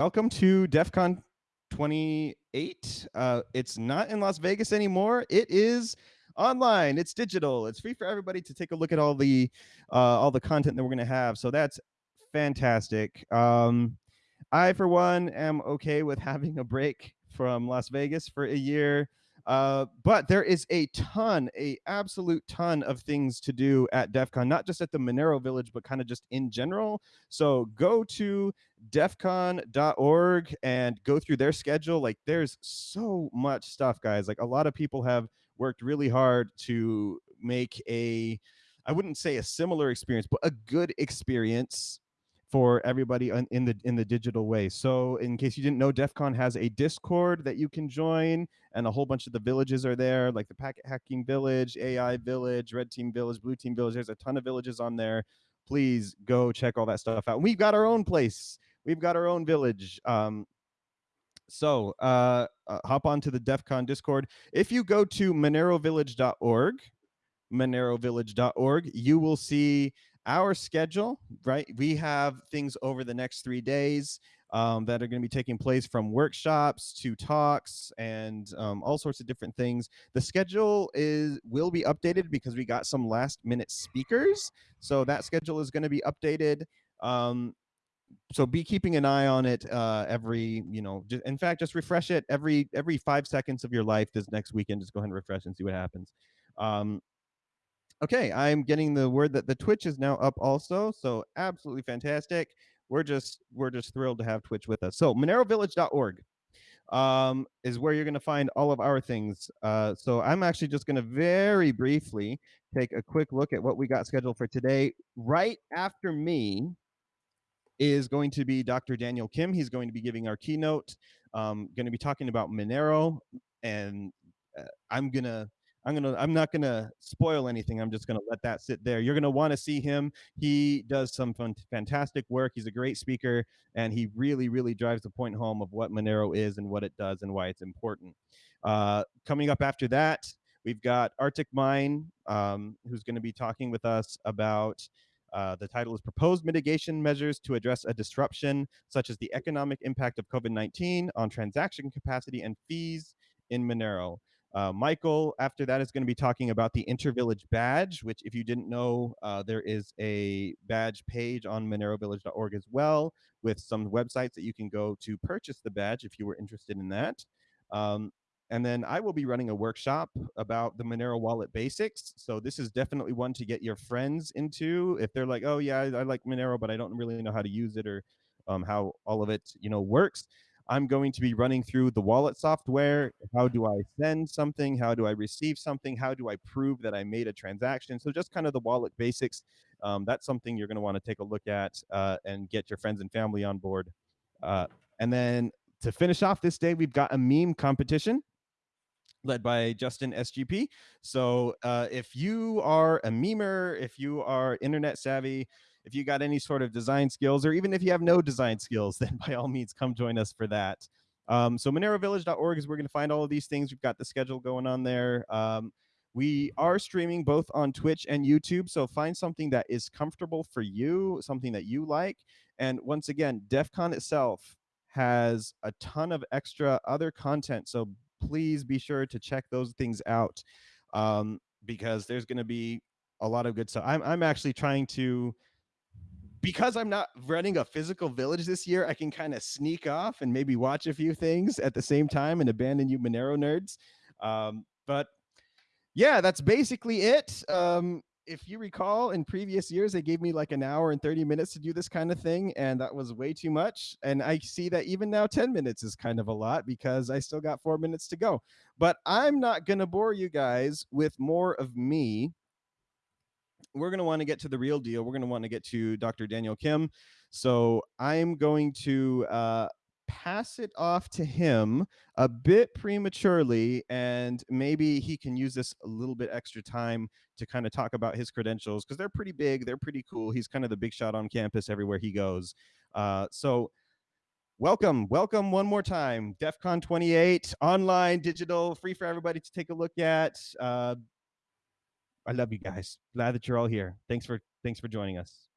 Welcome to DEF CON 28. Uh, it's not in Las Vegas anymore. It is online. It's digital. It's free for everybody to take a look at all the uh, all the content that we're going to have. So that's fantastic. Um, I, for one, am okay with having a break from Las Vegas for a year. Uh, but there is a ton, a absolute ton of things to do at DEF CON, not just at the Monero Village, but kind of just in general. So go to defcon.org and go through their schedule. Like there's so much stuff, guys. Like a lot of people have worked really hard to make a, I wouldn't say a similar experience, but a good experience for everybody in the in the digital way. So in case you didn't know, DEF CON has a Discord that you can join, and a whole bunch of the villages are there, like the Packet Hacking Village, AI Village, Red Team Village, Blue Team Village. There's a ton of villages on there. Please go check all that stuff out. We've got our own place. We've got our own village. Um, so uh, uh, hop onto the DEF CON Discord. If you go to monerovillage.org, monerovillage.org, you will see our schedule, right? We have things over the next three days um, that are going to be taking place from workshops to talks and um, all sorts of different things. The schedule is will be updated because we got some last minute speakers. So that schedule is going to be updated. Um, so be keeping an eye on it uh, every, you know, just, in fact, just refresh it every every five seconds of your life this next weekend. Just go ahead and refresh and see what happens. Um, Okay, I'm getting the word that the Twitch is now up also, so absolutely fantastic. We're just we're just thrilled to have Twitch with us. So monerovillage.org um, is where you're going to find all of our things. Uh, so I'm actually just going to very briefly take a quick look at what we got scheduled for today. Right after me is going to be Dr. Daniel Kim. He's going to be giving our keynote. Um, going to be talking about Monero, and uh, I'm gonna I'm gonna I'm not gonna spoil anything. I'm just gonna let that sit there. You're gonna want to see him. He does some fun, fantastic work. He's a great speaker, and he really really drives the point home of what Monero is and what it does and why it's important. Uh, coming up after that, we've got ArticMine, um, who's going to be talking with us about. Uh, the title is Proposed Mitigation Measures to Address a Disruption, such as the economic impact of COVID 19 on transaction capacity and fees in Monero. Uh, Michael, after that, is going to be talking about the Intervillage badge, which, if you didn't know, uh, there is a badge page on monerovillage.org as well, with some websites that you can go to purchase the badge if you were interested in that. Um, and then I will be running a workshop about the Monero wallet basics. So this is definitely one to get your friends into if they're like, oh yeah, I, I like Monero, but I don't really know how to use it or um, how all of it, you know, works. I'm going to be running through the wallet software. How do I send something? How do I receive something? How do I prove that I made a transaction? So just kind of the wallet basics. Um, that's something you're going to want to take a look at uh, and get your friends and family on board. Uh, and then to finish off this day, we've got a meme competition led by Justin SGP. So uh, if you are a memer, if you are internet savvy, if you got any sort of design skills, or even if you have no design skills, then by all means come join us for that. Um, so monerovillage.org is where we're going to find all of these things. We've got the schedule going on there. Um, we are streaming both on Twitch and YouTube, so find something that is comfortable for you, something that you like. And once again, DEF CON itself has a ton of extra other content, so please be sure to check those things out um, because there's going to be a lot of good stuff. I'm, I'm actually trying to because I'm not running a physical village this year, I can kind of sneak off and maybe watch a few things at the same time and abandon you Monero nerds. Um, but yeah, that's basically it. Um, if you recall, in previous years, they gave me like an hour and 30 minutes to do this kind of thing, and that was way too much. And I see that even now, 10 minutes is kind of a lot because I still got four minutes to go. But I'm not going to bore you guys with more of me we're going to want to get to the real deal. We're going to want to get to Dr. Daniel Kim. So I'm going to uh, pass it off to him a bit prematurely, and maybe he can use this a little bit extra time to kind of talk about his credentials because they're pretty big, they're pretty cool. He's kind of the big shot on campus everywhere he goes. Uh, so welcome, welcome one more time. DEF CON 28, online, digital, free for everybody to take a look at. Uh, I love you guys. Glad that you're all here. Thanks for thanks for joining us.